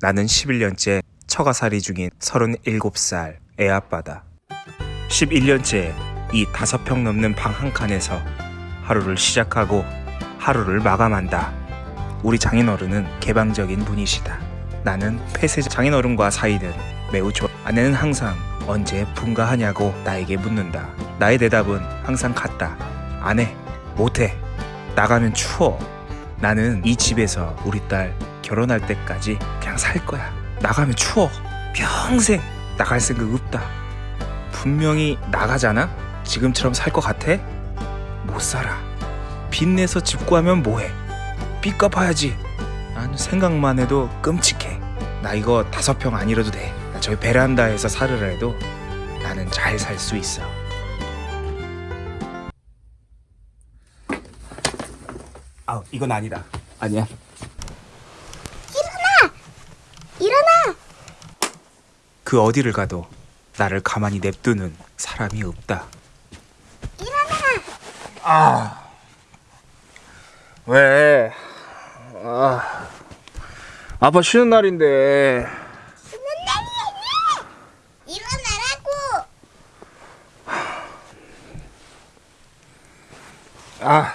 나는 11년째 처가살이 중인 37살 애아빠다. 11년째 이 다섯 평 넘는 방 한 칸에서 하루를 시작하고 하루를 마감한다. 우리 장인어른은 개방적인 분이시다. 나는 폐쇄 장인어른과 사이는 매우 좋아. 아내는 항상 언제 분가하냐고 나에게 묻는다. 나의 대답은 항상 같다. 안 해. 못해. 나가면 추워. 나는 이 집에서 우리 딸 결혼할 때까지 그냥 살 거야. 나가면 추워. 평생 나갈 생각 없다. 분명히 나가잖아? 지금처럼 살 것 같아? 못 살아. 빚내서 집 구하면 뭐해? 빚 갚아야지. 난 생각만 해도 끔찍해. 나 이거 다섯 평 아니라도 돼. 나 저기 베란다에서 살으라 해도 나는 잘 살 수 있어. 아, 이건 아니다. 아니야. 일어나! 그 어디를 가도 나를 가만히 냅두는 사람이 없다. 아. 왜? 아. 아빠 쉬는 날인데. 일어나라고! 아.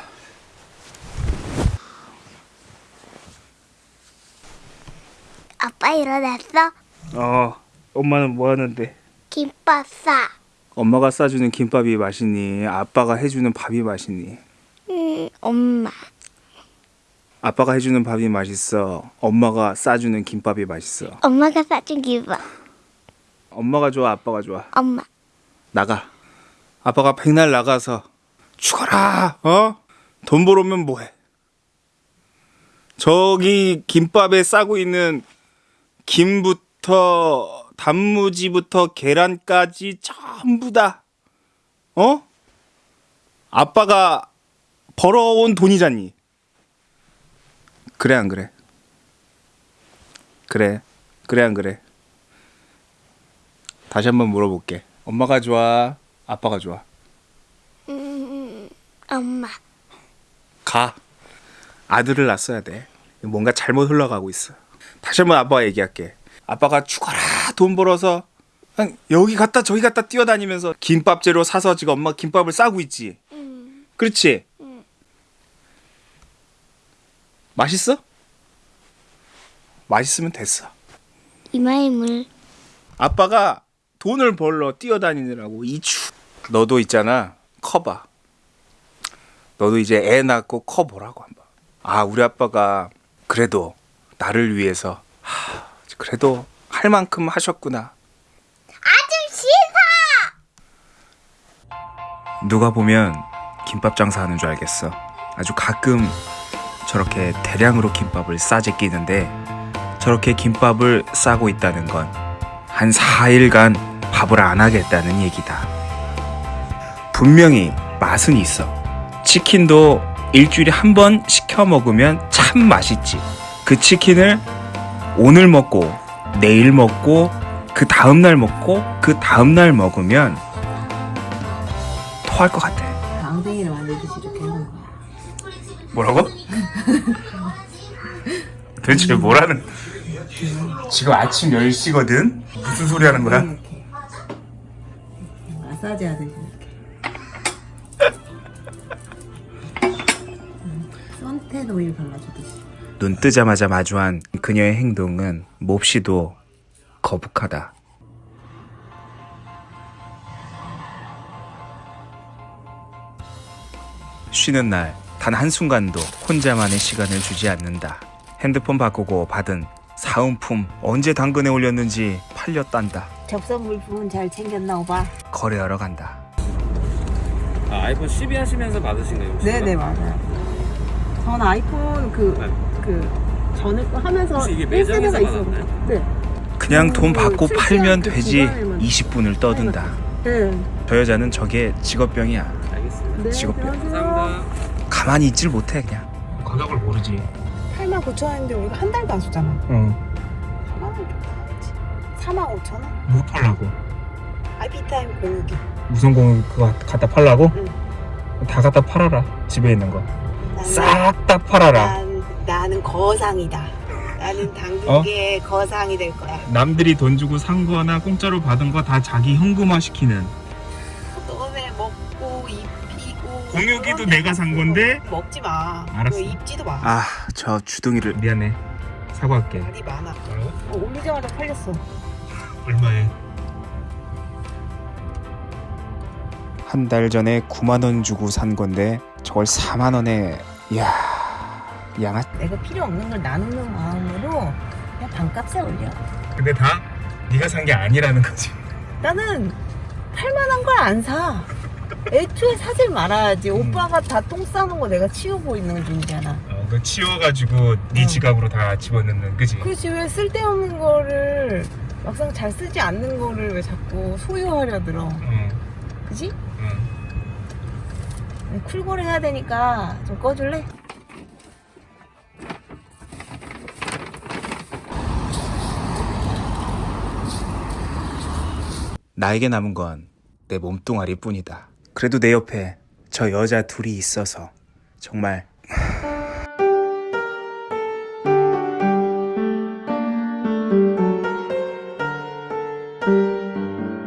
아빠 일어났어? 어. 엄마는 뭐 하는데? 김밥 싸. 엄마가 싸주는 김밥이 맛있니? 아빠가 해주는 밥이 맛있니? 음, 엄마. 아빠가 해주는 밥이 맛있어. 엄마가 싸주는 김밥이 맛있어. 엄마가 싸준 김밥. 엄마가 좋아, 아빠가 좋아. 엄마. 나가. 아빠가 백날 나가서 죽어라. 어? 돈 벌어오면 뭐해? 저기 김밥에 싸고 있는 김부터 단무지부터 계란까지 전부 다 어? 아빠가 벌어온 돈이잖니. 그래 안 그래? 그래. 그래 안 그래? 다시 한번 물어볼게. 엄마가 좋아? 아빠가 좋아? 음, 엄마. 가. 아들을 낳았어야 돼. 뭔가 잘못 흘러가고 있어. 다시 한번 아빠가 얘기할게. 아빠가 죽어라 돈 벌어서 여기 갔다 저기 갔다 뛰어다니면서 김밥재료 사서 지금 엄마 김밥을 싸고 있지. 음, 그렇지? 응. 맛있어? 맛있으면 됐어. 이마에 물. 아빠가 돈을 벌러 뛰어다니느라고 이추. 너도 있잖아. 커봐. 너도 이제 애 낳고 커보라고 한번. 아 우리 아빠가 그래도 나를 위해서 하, 그래도 할 만큼 하셨구나. 아주 싫어! 누가 보면 김밥 장사하는 줄 알겠어. 아주 가끔 저렇게 대량으로 김밥을 싸제 끼는데 저렇게 김밥을 싸고 있다는 건 한 4일간 밥을 안 하겠다는 얘기다. 분명히 맛은 있어. 치킨도 일주일에 한 번 시켜 먹으면 참 맛있지. 그 치킨을 오늘 먹고 내일 먹고 그 다음 날 먹고 그 다음 날 먹으면 토할 것 같아. 방생이를 만들듯이 이렇게 하는 거야. 뭐라고? 도대체 뭐라는 지금 아침 10시거든? 무슨 소리 하는 거야? 이렇게. 마사지 하듯이 이렇게. 음, 선텐 오일 발라주듯이. 눈 뜨자마자 마주한 그녀의 행동은 몹시도 거북하다. 쉬는 날 단 한순간도 혼자만의 시간을 주지 않는다. 핸드폰 바꾸고 받은 사은품 언제 당근에 올렸는지 팔렸단다. 접선 물품은 잘 챙겼나 오바? 거래하러 간다. 아, 아이폰 12 하시면서 받으신 거예요? 네네 맞아요. 전 아이폰 그그 네. 전에 거 하면서 이게 매장에서 1세대가 있었는데. 받았나요? 네. 그냥 돈 받고 그 팔면 출시한 그 되지 기간에만 20분을 떠든다. 네. 저 여자는 저게 직업병이야. 알겠습니다. 네. 직업병. 감사합니다. 가만히 있질 못해 그냥. 가격을 모르지. 8만 9천 원인데 우리가 한 달도 안 썼잖아. 응. 4만 원 정도 나왔지. 4만 5천 원? 뭐 팔라고? IP타임 공유기. 무슨 공 그거 갖다 팔라고? 응. 다 갖다 팔아라. 집에 있는 거. 싹 다 팔아라. 난, 나는 거상이다. 나는 당국의 거상이 될 거야. 남들이 돈 주고 산 거나 공짜로 받은 거 다 자기 현금화 시키는 너네 먹고 입히고. 공유기도 내가 데산 건데? 먹지 마. 알았어. 입지도 마. 아저 주둥이를 미안해 사과할게 말이 많아. 어, 올리자마자 팔렸어. 얼마에? 한 달 전에 9만 원 주고 산 건데 저걸 4만 원에 이야 양아 내가 필요 없는 걸 나누는 마음으로 그냥 반값에 올려. 근데 다 네가 산 게 아니라는 거지 나는 팔만한 걸 안 사. 애초에 사질 말아야지. 음. 오빠가 다 똥 싸는 거 내가 치우고 있는 중이잖아. 어, 그 치워가지고 네 응. 지갑으로 다 집어넣는 그지? 그렇지 왜 쓸데없는 거를 막상 잘 쓰지 않는 거를 왜 자꾸 소유하려 들어. 어, 그지? 어. 쿨거리 해야 되니까 좀 꺼줄래? 나에게 남은 건 내 몸뚱아리 뿐이다 그래도 내 옆에 저 여자 둘이 있어서 정말